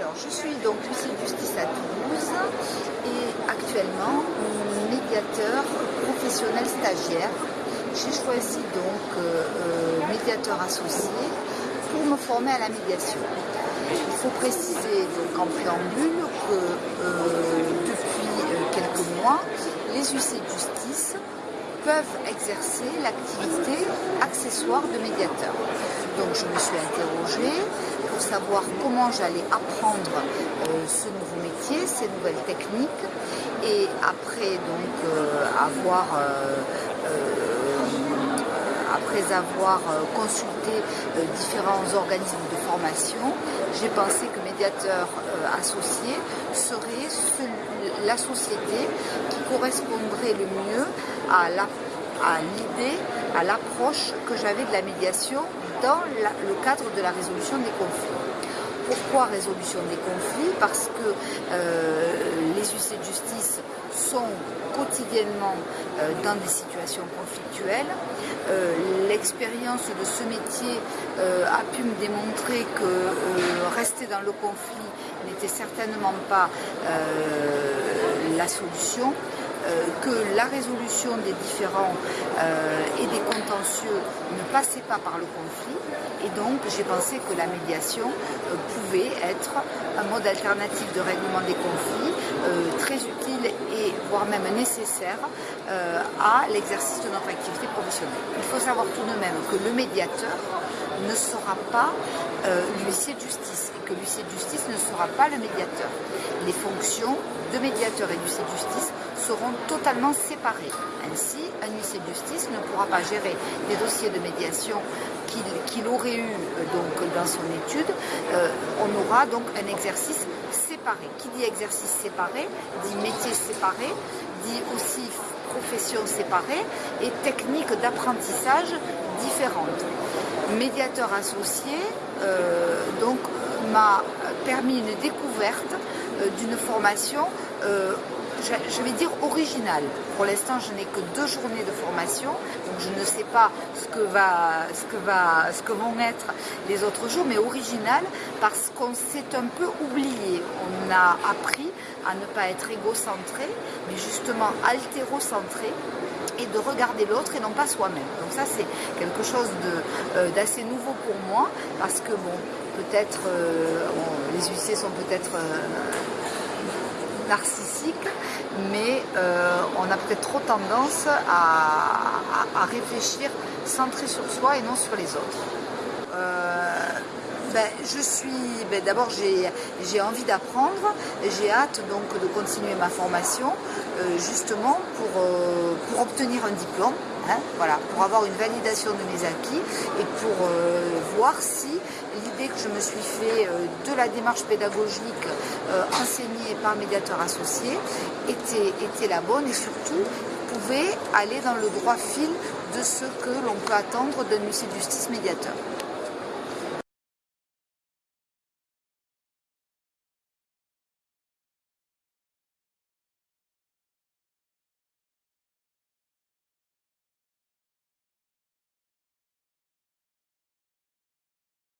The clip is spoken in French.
Alors, je suis donc huissier de justice à Toulouse et actuellement médiateur professionnel stagiaire. J'ai choisi donc euh, euh, médiateur associé pour me former à la médiation. Il faut préciser donc en préambule que euh, depuis quelques mois, les huissiers de justice peuvent exercer l'activité accessoire de médiateur. Donc je me suis interrogée pour savoir comment j'allais apprendre euh, ce nouveau métier, ces nouvelles techniques et après donc euh, avoir euh, après avoir consulté différents organismes de formation, j'ai pensé que médiateur associé serait la société qui correspondrait le mieux à l'idée, à l'approche que j'avais de la médiation dans le cadre de la résolution des conflits. Pourquoi résolution des conflits Parce que euh, les huissiers de justice sont quotidiennement euh, dans des situations conflictuelles. Euh, l'expérience de ce métier a pu me démontrer que rester dans le conflit n'était certainement pas la solution. Euh, que la résolution des différends euh, et des contentieux ne passait pas par le conflit et donc j'ai pensé que la médiation euh, pouvait être un mode alternatif de règlement des conflits très utile et voire même nécessaire à l'exercice de notre activité professionnelle. Il faut savoir tout de même que le médiateur ne sera pas l'huissier de justice et que l'huissier de justice ne sera pas le médiateur. Les fonctions de médiateur et d'huissier de justice seront totalement séparés. Ainsi, un huissier de justice ne pourra pas gérer les dossiers de médiation qu'il aurait eu euh, donc, dans son étude. Euh, on aura donc un exercice séparé. Qui dit exercice séparé dit métier séparé, dit aussi profession séparée et technique d'apprentissage différentes. Médiateur associé euh, donc m'a permis une découverte d'une formation je vais dire original. Pour l'instant, je n'ai que deux journées de formation, donc je ne sais pas ce que, vont être les autres jours, mais original parce qu'on s'est un peu oublié. On a appris à ne pas être égocentré, mais justement altérocentré et de regarder l'autre et non pas soi-même. Donc ça c'est quelque chose euh, d'assez nouveau pour moi parce que bon, peut-être euh, les huissiers sont peut-être euh, narcissique, mais euh, on a peut-être trop tendance à, réfléchir centré sur soi et non sur les autres. Euh, ben, je suis, ben, d'abord j'ai envie d'apprendre, j'ai hâte donc de continuer ma formation euh, justement pour, obtenir un diplôme. Hein, pour avoir une validation de mes acquis et pour euh, voir si l'idée que je me suis fait euh, de la démarche pédagogique euh, enseignée par médiateur associé était, était la bonne et surtout pouvait aller dans le droit fil de ce que l'on peut attendre d'un huissier de justice médiateur.